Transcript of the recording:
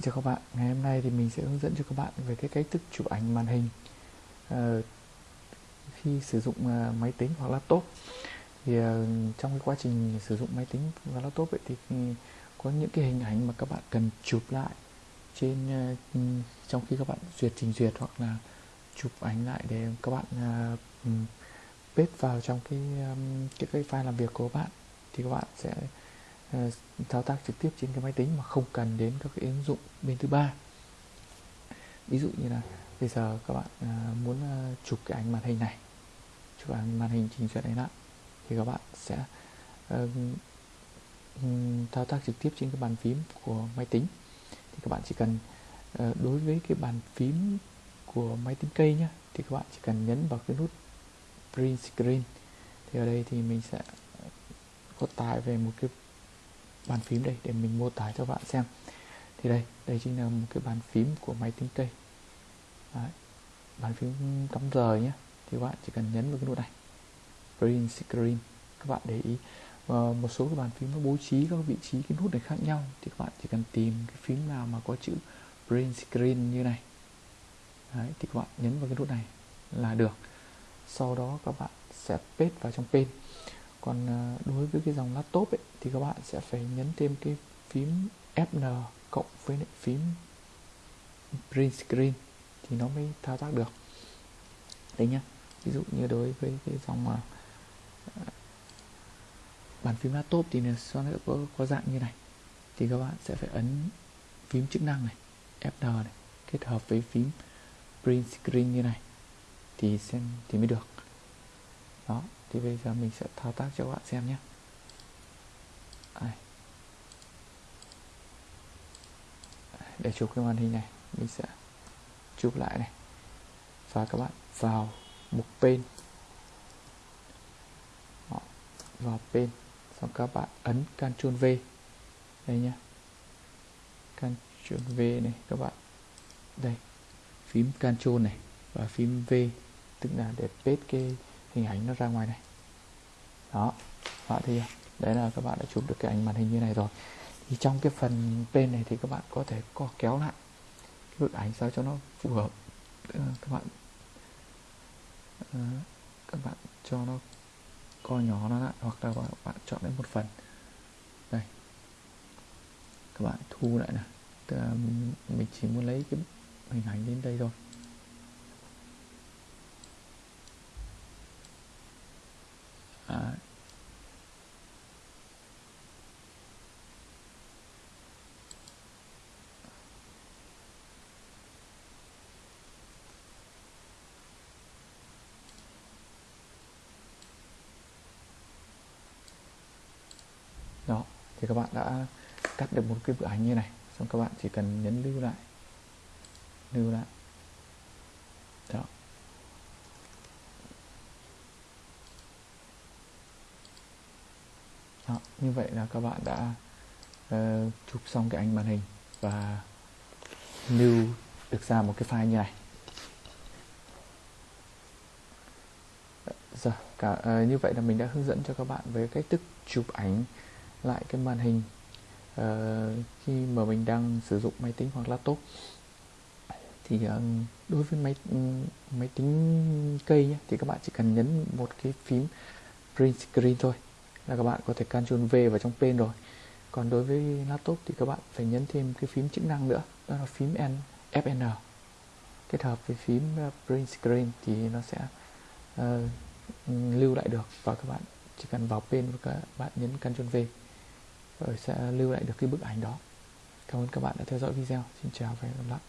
Xin chào các bạn, ngày hôm nay thì mình sẽ hướng dẫn cho các bạn về cái cách thức chụp ảnh màn hình uh, khi sử dụng uh, máy tính hoặc laptop. Thì uh, trong cái quá trình sử dụng máy tính và laptop ấy, thì ừ, có những cái hình ảnh mà các bạn cần chụp lại trên ừ, trong khi các bạn duyệt trình duyệt hoặc là chụp ảnh lại để các bạn uh, paste vào trong cái um, cái, cái file làm việc của các bạn thì các bạn sẽ Ờ, thao tác trực tiếp trên cái máy tính mà không cần đến các cái ứng dụng bên thứ ba. Ví dụ như là bây giờ các bạn ờ, muốn ờ, chụp cái ảnh màn hình này, chụp ảnh màn hình trình duyệt này lại thì các bạn sẽ thao tác trực tiếp trên cái bàn phím của máy tính. Thì các bạn chỉ cần đối với cái bàn phím của máy tính cây nhé thì các bạn chỉ cần nhấn vào cái nút print screen. Thì ở đây thì mình sẽ có tải về một cái bàn phím đây để mình mô tả cho bạn xem. Thì đây đây chính là một cái bàn phím của máy tính cây. Đấy. bàn phím cắm rời nhé. Thì các bạn chỉ cần nhấn vào cái nút này. Green screen. Các bạn để ý. Và một số cái bàn phím nó bố trí các vị trí cái nút này khác nhau. Thì các bạn chỉ cần tìm cái phím nào mà có chữ green screen như này. Đấy, thì các bạn nhấn vào cái nút này là được. Sau đó các bạn sẽ paste vào trong pen còn ờ, đối với cái dòng laptop ấy, thì các bạn sẽ phải nhấn thêm cái phím Fn cộng với lại phím print screen thì nó mới thao tác được. Đấy nhá ví dụ như đối với cái dòng mà bàn phím laptop thì nó sẽ có, có dạng như này. Thì các bạn sẽ phải ấn phím chức năng này Fn này kết hợp với phím print screen như này thì xem thì mới được đó, thì bây giờ mình sẽ thao tác cho các bạn xem nhé. Để chụp cái màn hình này. Mình sẽ chụp lại này. Và các bạn vào mục pen vào pen xong các bạn ấn Ctrl V. Đây nhé. Ctrl V này, các bạn. Đây, phím Ctrl này và phím V. Tức là để paste cái hình ảnh nó ra ngoài này. Đó, các bạn thấy đấy là các bạn đã chụp được cái ảnh màn hình như này rồi. Thì trong cái phần bên này thì các bạn có thể co kéo lại cái bức ảnh sao cho nó phù hợp. Các bạn ờ, các bạn cho nó co nhỏ nó lại, hoặc là các bạn chọn lấy một phần. Đây. Các bạn thu lại này. Mình chỉ muốn lấy cái hình ảnh đến đây thôi à, đó thì các bạn đã cắt được một cái bức ảnh như này. Xong các bạn chỉ cần nhấn lưu lại. Lưu lại. Đó. Đó, như vậy là các bạn đã uh, chụp xong cái ảnh màn hình và lưu được ra một cái file như này. Giờ cả uh, như vậy là mình đã hướng dẫn cho các bạn về cách thức chụp ảnh lại cái màn hình uh, khi mà mình đang sử dụng máy tính hoặc laptop. Thì uh, đối với máy ừ, máy tính cây nhé, thì các bạn chỉ cần nhấn một cái phím print screen thôi là các bạn có thể Ctrl V vào trong pen rồi. Còn đối với laptop thì các bạn phải nhấn thêm cái phím chức năng nữa đó là phím N, Fn kết hợp với phím ờ, print screen thì nó sẽ uh, lưu lại được và các bạn chỉ cần vào pen và các bạn nhấn Ctrl V. Ờ, sẽ lưu lại được cái bức ảnh đó. Cảm ơn các bạn đã theo dõi video. Xin chào và hẹn gặp lại.